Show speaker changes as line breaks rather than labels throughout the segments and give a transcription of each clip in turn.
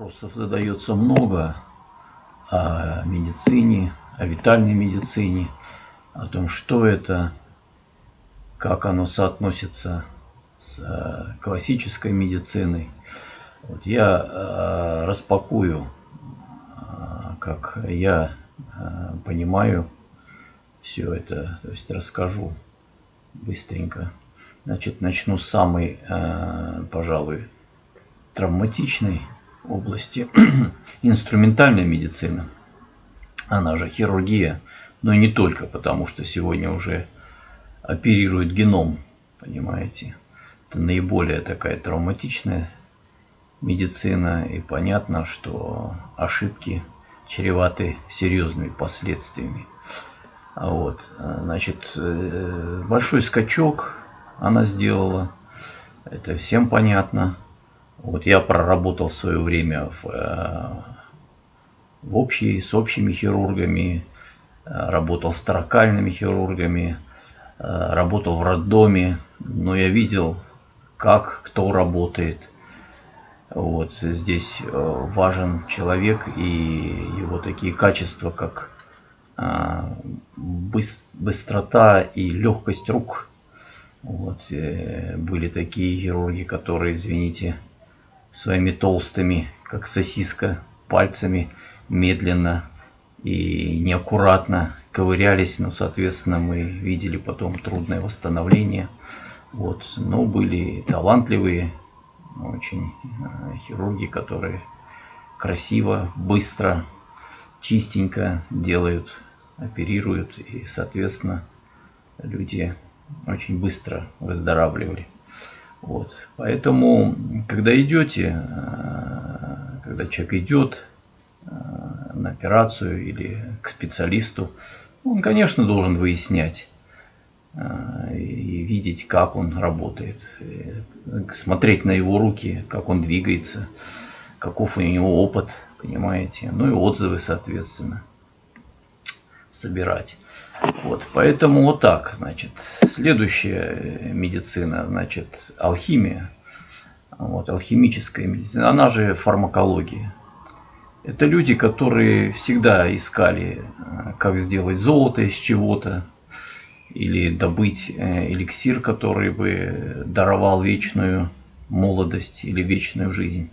Вопросов задается много о медицине, о витальной медицине, о том, что это, как оно соотносится с э, классической медициной. Вот я э, распакую, э, как я понимаю все это, то есть расскажу быстренько. Значит, начну с самой, пожалуй, травматичной области инструментальная медицина, она же хирургия, но не только, потому что сегодня уже оперируют геном, понимаете. Это наиболее такая травматичная медицина, и понятно, что ошибки чреваты серьезными последствиями. А вот, значит, э, большой скачок она сделала, это всем понятно. Вот я проработал в свое время в, э, в общей, с общими хирургами, э, работал с таракальными хирургами, э, работал в роддоме, но я видел, как кто работает. Вот здесь важен человек и его такие качества, как быстрота и легкость рук. Вот, были такие хирурги, которые, извините, своими толстыми, как сосиска, пальцами медленно и неаккуратно ковырялись, но, соответственно, мы видели потом трудное восстановление. Вот. Но были талантливые очень э, хирурги, которые красиво, быстро, чистенько делают, оперируют, и, соответственно, люди очень быстро выздоравливали. Вот. Поэтому, когда идете, э, когда человек идет э, на операцию или к специалисту, он, конечно, должен выяснять э, и видеть, как он работает, смотреть на его руки, как он двигается, каков у него опыт, понимаете, ну и отзывы, соответственно, собирать. Вот, поэтому вот так, значит, следующая медицина, значит, алхимия, вот, алхимическая медицина, она же фармакология. Это люди, которые всегда искали, э, как сделать золото из чего-то, или добыть э, эликсир, который бы даровал вечную молодость или вечную жизнь.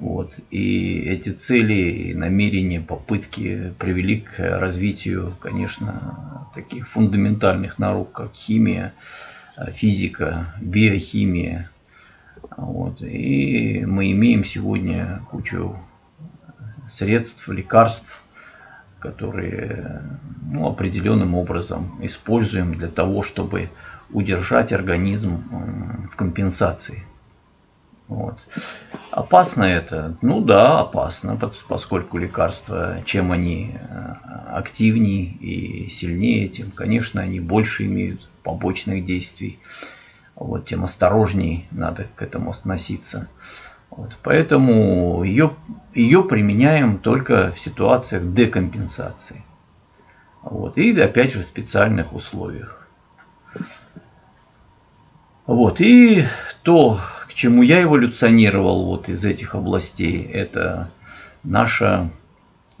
Вот. И эти цели, намерения, попытки привели к развитию, конечно, таких фундаментальных наук, как химия, физика, биохимия. Вот. И мы имеем сегодня кучу средств, лекарств, которые ну, определенным образом используем для того, чтобы удержать организм в компенсации. Вот. Опасно это? Ну да, опасно, поскольку лекарства, чем они э, активнее и сильнее, тем, конечно, они больше имеют побочных действий. Вот, тем осторожнее надо к этому относиться. Вот, поэтому ее, ее применяем только в ситуациях декомпенсации. Вот, и опять же в специальных условиях. Вот, и то, чему я эволюционировал вот из этих областей, это наша,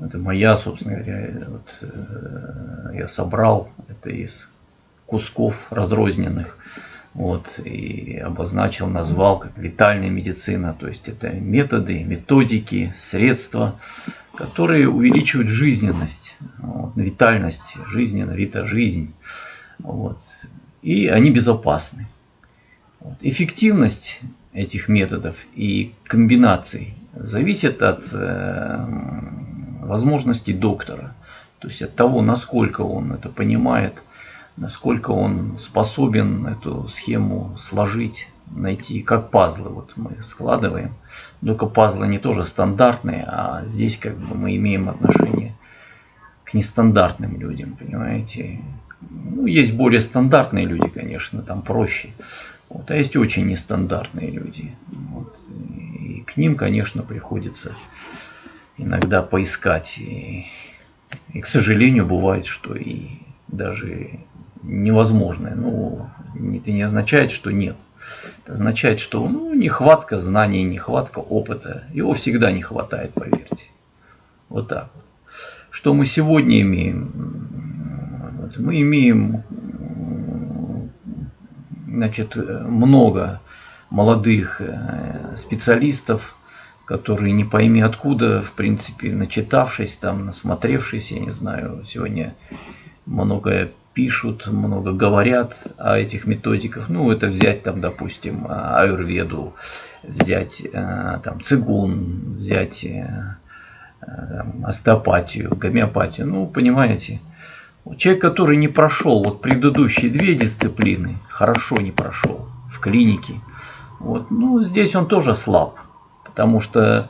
это моя, собственно говоря, вот, э, я собрал это из кусков разрозненных, вот, и обозначил, назвал как витальная медицина, то есть это методы, методики, средства, которые увеличивают жизненность, вот, витальность, жизненность, вита жизнь, вот, и они безопасны. Вот. Эффективность этих методов и комбинаций зависит от э, возможностей доктора. То есть от того, насколько он это понимает, насколько он способен эту схему сложить, найти, как пазлы вот мы складываем. Только пазлы не тоже стандартные, а здесь как бы мы имеем отношение к нестандартным людям, понимаете. Ну, есть более стандартные люди, конечно, там проще. Вот. А есть очень нестандартные люди. Вот. И к ним, конечно, приходится иногда поискать. И, и, к сожалению, бывает, что и даже невозможное. Ну, это не означает, что нет. Это означает, что ну, нехватка знаний, нехватка опыта. Его всегда не хватает, поверьте. Вот так вот. Что мы сегодня имеем? Мы имеем значит, много молодых э, специалистов, которые не пойми откуда, в принципе, начитавшись, там, насмотревшись, я не знаю, сегодня многое пишут, много говорят о этих методиках. Ну, это взять там, допустим, аюрведу, взять э, там цигун, взять э, остеопатию, гомеопатию. Ну, понимаете, человек, который не прошел вот предыдущие две дисциплины, хорошо не прошел в клинике, вот, ну, здесь он тоже слаб, потому что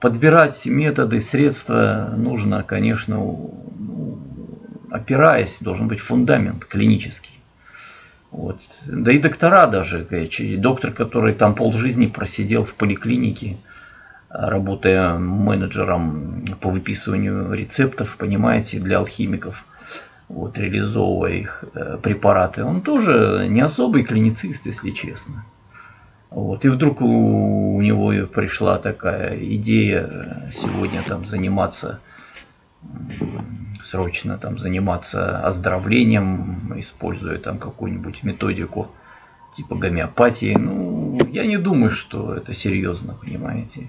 подбирать методы, средства нужно, конечно, ну, опираясь, должен быть фундамент клинический. Вот. Да и доктора даже, доктор, который там полжизни просидел в поликлинике, работая менеджером по выписыванию рецептов, понимаете, для алхимиков, вот, реализовывая их э, препараты, он тоже не особый клиницист, если честно. Вот. И вдруг у, у него пришла такая идея сегодня там заниматься, срочно там заниматься оздоровлением, используя там какую-нибудь методику типа гомеопатии. Ну, я не думаю, что это серьезно, понимаете.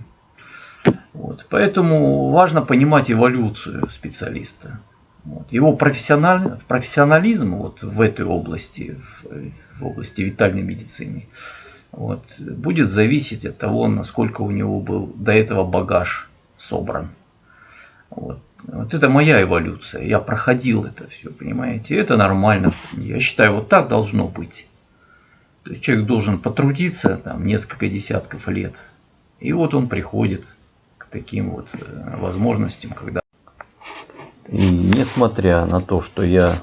Вот. Поэтому важно понимать эволюцию специалиста. Вот. Его профессиональ... профессионализм вот в этой области, в, в области витальной медицины, вот, будет зависеть от того, насколько у него был до этого багаж собран. Вот. вот это моя эволюция. Я проходил это все, понимаете? Это нормально. Я считаю, вот так должно быть. То есть человек должен потрудиться там несколько десятков лет. И вот он приходит к таким вот э, возможностям, когда...
Несмотря на то, что я,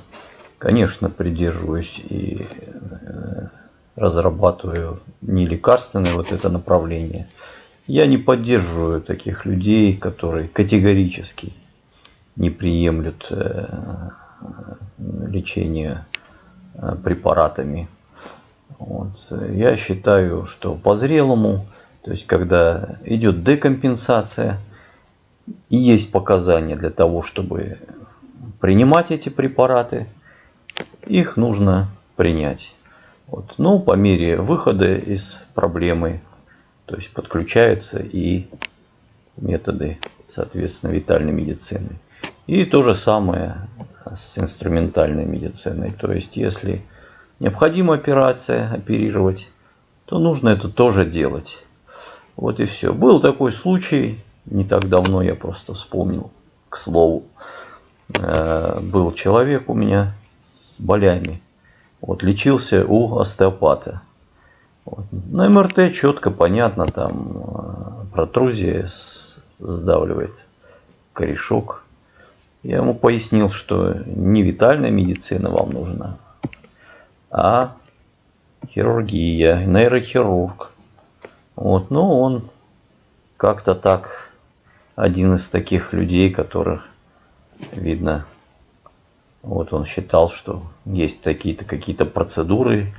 конечно, придерживаюсь и э, разрабатываю не лекарственное вот это направление. Я не поддерживаю таких людей, которые категорически не приемлют э, лечение э, препаратами. Вот. Я считаю, что по зрелому, то есть когда идет декомпенсация, и есть показания для того, чтобы принимать эти препараты, их нужно принять. Вот. Но по мере выхода из проблемы, то есть подключаются и методы, соответственно, витальной медицины. И то же самое с инструментальной медициной. То есть, если необходима операция, оперировать, то нужно это тоже делать. Вот и все. Был такой случай, не так давно я просто вспомнил, к слову. Э, был человек у меня с болями вот, лечился у остеопата. Вот. На МРТ четко понятно, там э, протрузия сдавливает корешок. Я ему пояснил, что не витальная медицина вам нужна, а хирургия, нейрохирург. Вот, но он как-то так, один из таких людей, которых, видно, вот он считал, что есть такие-то какие-то процедуры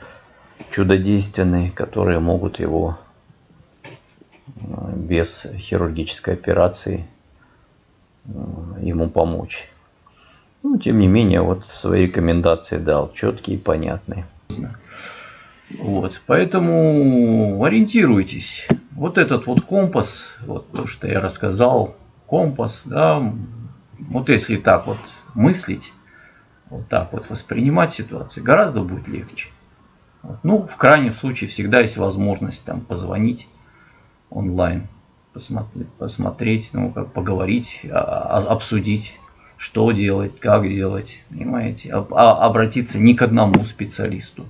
чудодейственные, которые могут его э, без хирургической операции э, ему помочь. Ну, тем не менее, вот свои рекомендации дал, четкие и понятные.
Вот, поэтому ориентируйтесь. Вот этот вот компас, вот то, что я рассказал, компас, да, вот если так вот мыслить, вот так вот воспринимать ситуацию, гораздо будет легче. Вот. Ну, в крайнем случае всегда есть возможность там позвонить онлайн, посмотреть, посмотреть ну, как поговорить, а, а, обсудить, что делать, как делать, понимаете, а, обратиться не к одному специалисту,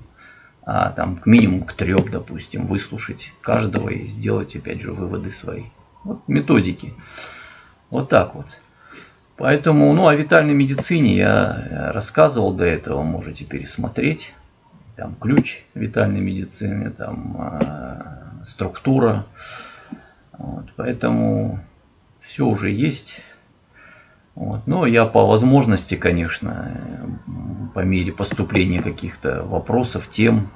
а там к минимум к трем, допустим, выслушать каждого и сделать, опять же, выводы свои. Вот методики. Вот так вот. Поэтому, ну, о витальной медицине я рассказывал до этого, можете пересмотреть. Там ключ витальной медицины, там э, структура. Вот, поэтому все уже есть. Вот. Но я по возможности, конечно, по мере поступления каких-то вопросов, тем,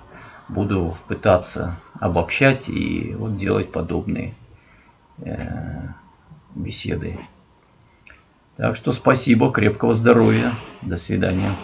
буду пытаться обобщать и вот делать подобные э, беседы. Так что спасибо, крепкого здоровья, до свидания.